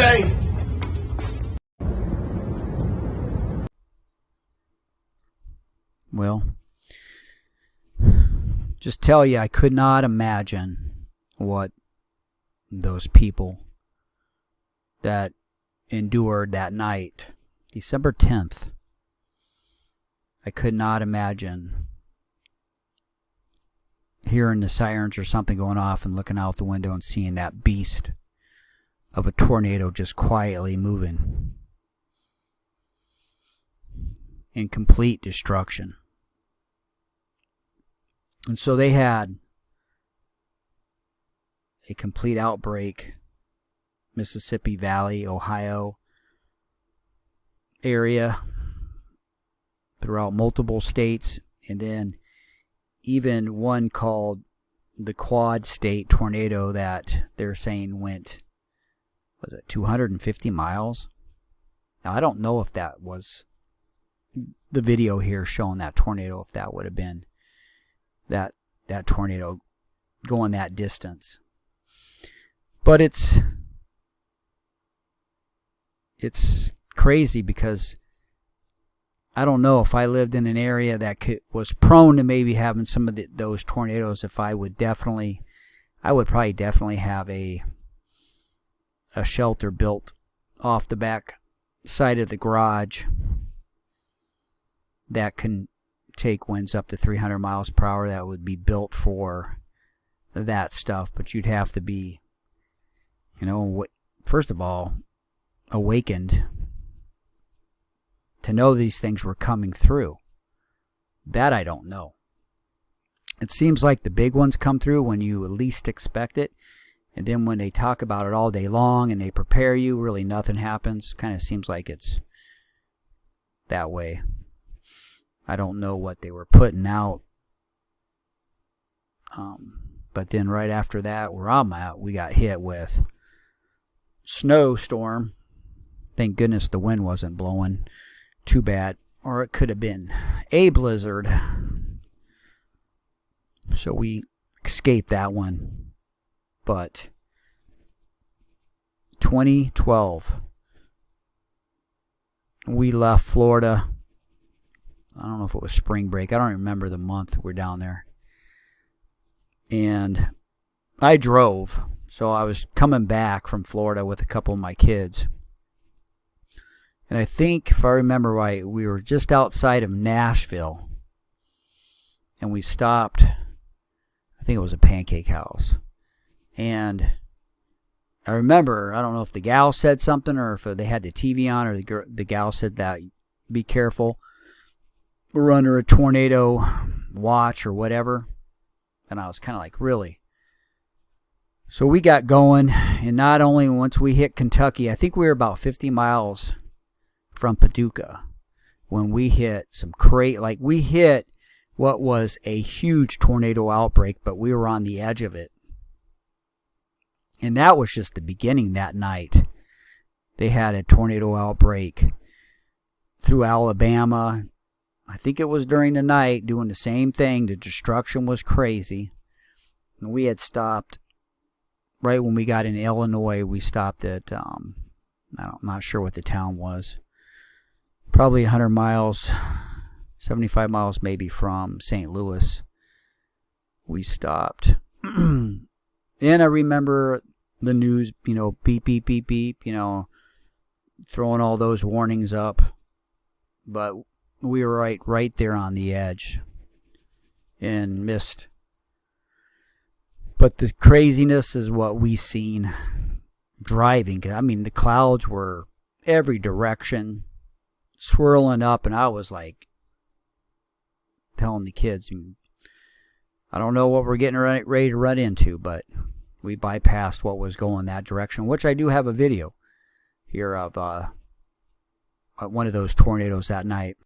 Okay. Well, just tell you, I could not imagine what those people that endured that night, December 10th. I could not imagine hearing the sirens or something going off and looking out the window and seeing that beast of a tornado just quietly moving in complete destruction. And so they had a complete outbreak, Mississippi Valley, Ohio area, throughout multiple states, and then even one called the Quad State tornado that they're saying went, was it 250 miles? Now, I don't know if that was the video here showing that tornado, if that would have been that that tornado going that distance. But it's it's crazy because I don't know if I lived in an area that could, was prone to maybe having some of the, those tornadoes. If I would definitely, I would probably definitely have a a shelter built off the back side of the garage that can take winds up to 300 miles per hour that would be built for that stuff. But you'd have to be you know what first of all awakened to know these things were coming through. That I don't know. It seems like the big ones come through when you least expect it and then when they talk about it all day long and they prepare you really nothing happens kind of seems like it's that way I don't know what they were putting out. Um, but then right after that, where I'm at, we got hit with snowstorm. Thank goodness the wind wasn't blowing too bad, or it could have been a blizzard. So we escaped that one. But 2012, we left Florida I don't know if it was spring break. I don't remember the month we're down there. And I drove. So I was coming back from Florida with a couple of my kids. And I think, if I remember right, we were just outside of Nashville. And we stopped, I think it was a pancake house. And I remember, I don't know if the gal said something or if they had the TV on or the, the gal said that, be careful we're under a tornado watch or whatever. And I was kind of like, really? So we got going, and not only once we hit Kentucky, I think we were about 50 miles from Paducah when we hit some crate, like we hit what was a huge tornado outbreak, but we were on the edge of it. And that was just the beginning that night. They had a tornado outbreak through Alabama, I think it was during the night doing the same thing. The destruction was crazy. And we had stopped right when we got in Illinois. We stopped at, um, I'm not sure what the town was. Probably 100 miles, 75 miles maybe from St. Louis. We stopped. and I remember the news, you know, beep, beep, beep, beep, you know, throwing all those warnings up. But we were right right there on the edge and missed but the craziness is what we seen driving i mean the clouds were every direction swirling up and i was like telling the kids i don't know what we're getting ready to run into but we bypassed what was going that direction which i do have a video here of uh, one of those tornadoes that night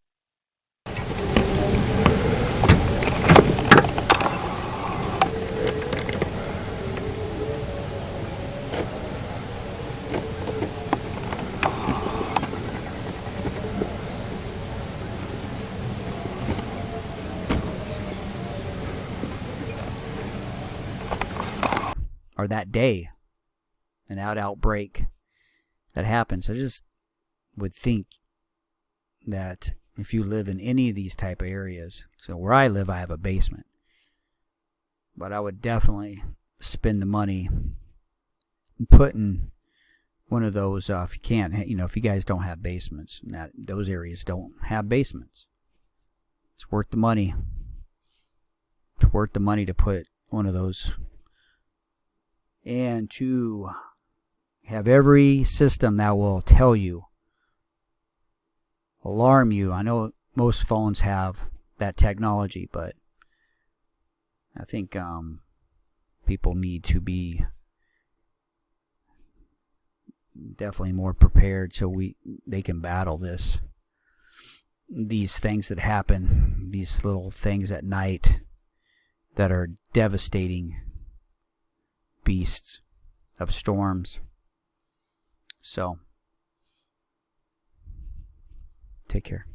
or that day, an out outbreak that happens. I just would think that if you live in any of these type of areas, so where I live, I have a basement, but I would definitely spend the money putting one of those. Uh, if you can't, you know, if you guys don't have basements, that those areas don't have basements, it's worth the money. It's worth the money to put one of those and to have every system that will tell you alarm you. I know most phones have that technology but i think um, people need to be definitely more prepared so we they can battle this these things that happen these little things at night that are devastating beasts of storms. So, take care.